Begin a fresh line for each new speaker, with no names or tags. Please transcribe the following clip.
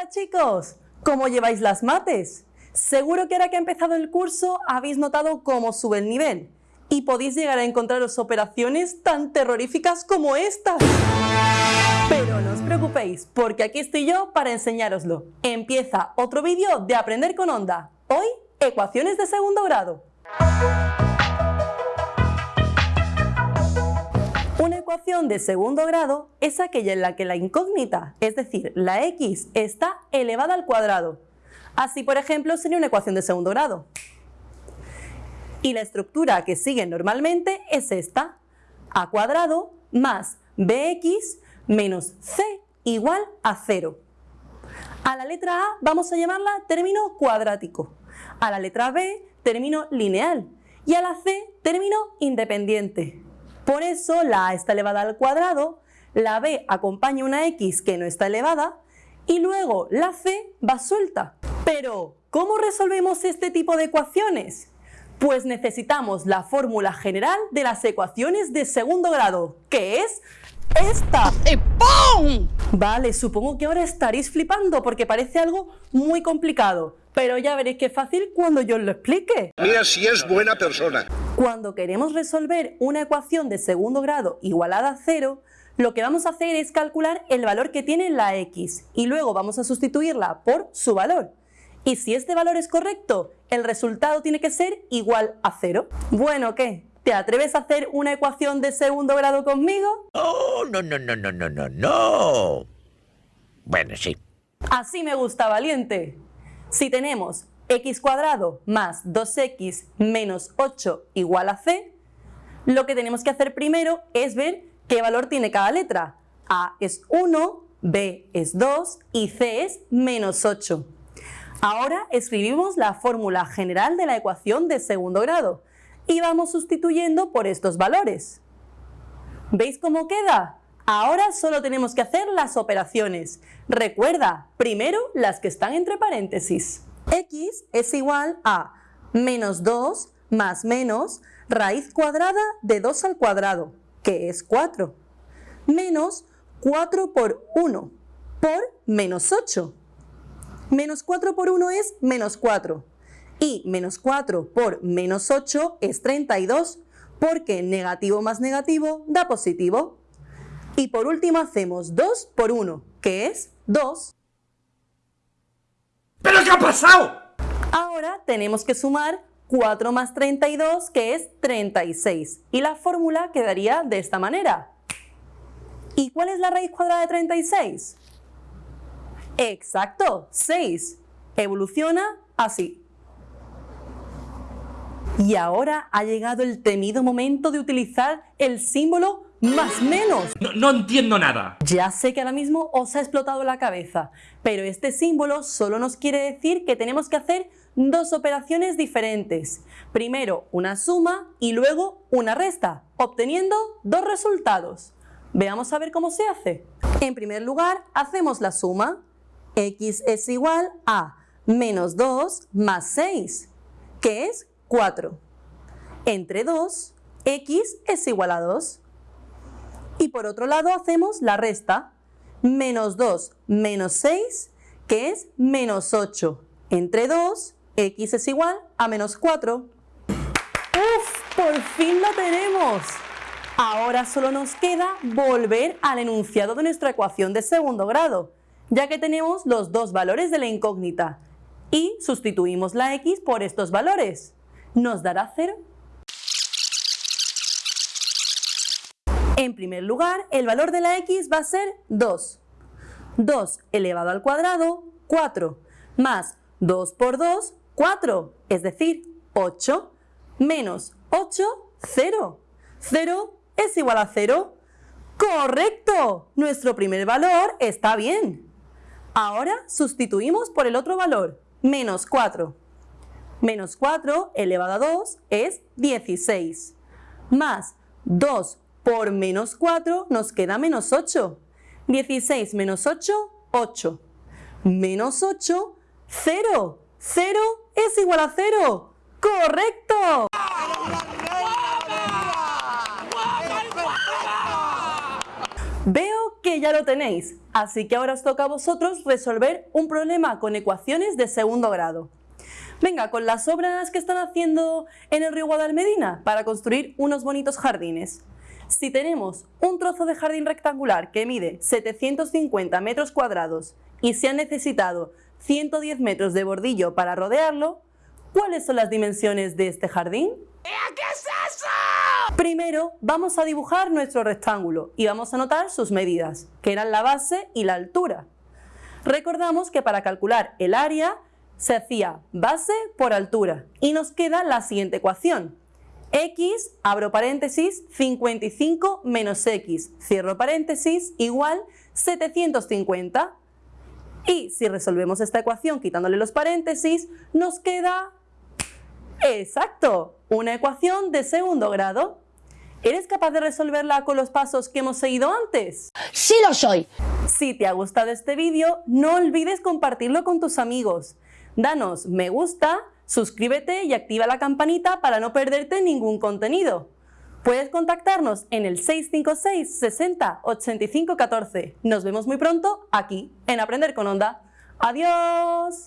Hola chicos, ¿cómo lleváis las mates? Seguro que ahora que ha empezado el curso habéis notado cómo sube el nivel y podéis llegar a encontraros operaciones tan terroríficas como estas. Pero no os preocupéis, porque aquí estoy yo para enseñároslo. Empieza otro vídeo de Aprender con Onda. Hoy, ecuaciones de segundo grado. De segundo grado es aquella en la que la incógnita, es decir, la x, está elevada al cuadrado. Así, por ejemplo, sería una ecuación de segundo grado. Y la estructura que sigue normalmente es esta, a cuadrado más bx menos c igual a 0. A la letra A vamos a llamarla término cuadrático, a la letra B término lineal y a la C término independiente. Por eso la a está elevada al cuadrado, la b acompaña una x que no está elevada y luego la c va suelta. Pero, ¿cómo resolvemos este tipo de ecuaciones? Pues necesitamos la fórmula general de las ecuaciones de segundo grado, que es esta. ¡Pum! Vale, supongo que ahora estaréis flipando porque parece algo muy complicado, pero ya veréis que es fácil cuando yo os lo explique.
Mira si es buena persona.
Cuando queremos resolver una ecuación de segundo grado igualada a cero, lo que vamos a hacer es calcular el valor que tiene la x y luego vamos a sustituirla por su valor. Y si este valor es correcto, el resultado tiene que ser igual a cero. Bueno, ¿qué? ¿Te atreves a hacer una ecuación de segundo grado conmigo?
Oh, no, no, no, no, no, no, no. Bueno, sí.
Así me gusta, valiente. Si tenemos x cuadrado más 2x menos 8 igual a c, lo que tenemos que hacer primero es ver qué valor tiene cada letra. A es 1, B es 2 y C es menos 8. Ahora escribimos la fórmula general de la ecuación de segundo grado y vamos sustituyendo por estos valores. ¿Veis cómo queda? Ahora solo tenemos que hacer las operaciones. Recuerda, primero las que están entre paréntesis x es igual a menos 2 más menos raíz cuadrada de 2 al cuadrado, que es 4, menos 4 por 1 por menos 8. Menos 4 por 1 es menos 4 y menos 4 por menos 8 es 32 porque negativo más negativo da positivo. Y por último hacemos 2 por 1, que es 2.
¿Pero qué ha pasado?
Ahora tenemos que sumar 4 más 32, que es 36. Y la fórmula quedaría de esta manera. ¿Y cuál es la raíz cuadrada de 36? Exacto, 6. Evoluciona así. Y ahora ha llegado el temido momento de utilizar el símbolo más menos.
No, no, entiendo nada.
Ya sé que ahora mismo os ha explotado la cabeza, pero este símbolo solo nos quiere decir que tenemos que hacer dos operaciones diferentes. Primero una suma y luego una resta, obteniendo dos resultados. Veamos a ver cómo se hace. En primer lugar, hacemos la suma. x es igual a menos 2 más 6, que es 4. Entre 2, x es igual a 2. Y por otro lado hacemos la resta. Menos 2 menos 6, que es menos 8. Entre 2, x es igual a menos 4. ¡Uf! ¡Por fin la tenemos! Ahora solo nos queda volver al enunciado de nuestra ecuación de segundo grado, ya que tenemos los dos valores de la incógnita. Y sustituimos la x por estos valores. Nos dará 0. En primer lugar, el valor de la x va a ser 2. 2 elevado al cuadrado, 4, más 2 por 2, 4, es decir, 8, menos 8, 0. 0 es igual a 0. ¡Correcto! Nuestro primer valor está bien. Ahora sustituimos por el otro valor, menos 4. Menos 4 elevado a 2 es 16. Más 2 por menos 4 nos queda menos 8. 16 menos 8, 8. Menos 8, 0. 0 es igual a 0. ¡Correcto! Veo que que ya lo tenéis, así que ahora os toca a vosotros resolver un problema con ecuaciones de segundo grado. Venga, con las obras que están haciendo en el río Guadalmedina para construir unos bonitos jardines. Si tenemos un trozo de jardín rectangular que mide 750 metros cuadrados y se han necesitado 110 metros de bordillo para rodearlo, ¿cuáles son las dimensiones de este jardín?
¿Qué es eso?
Primero vamos a dibujar nuestro rectángulo y vamos a anotar sus medidas, que eran la base y la altura. Recordamos que para calcular el área se hacía base por altura y nos queda la siguiente ecuación. X, abro paréntesis, 55 menos x, cierro paréntesis, igual 750. Y si resolvemos esta ecuación quitándole los paréntesis, nos queda... ¡Exacto! Una ecuación de segundo grado. ¿Eres capaz de resolverla con los pasos que hemos seguido antes?
¡Sí lo soy!
Si te ha gustado este vídeo, no olvides compartirlo con tus amigos. Danos me gusta, suscríbete y activa la campanita para no perderte ningún contenido. Puedes contactarnos en el 656 60 85 14. Nos vemos muy pronto aquí en Aprender con Onda. ¡Adiós!